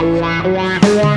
Música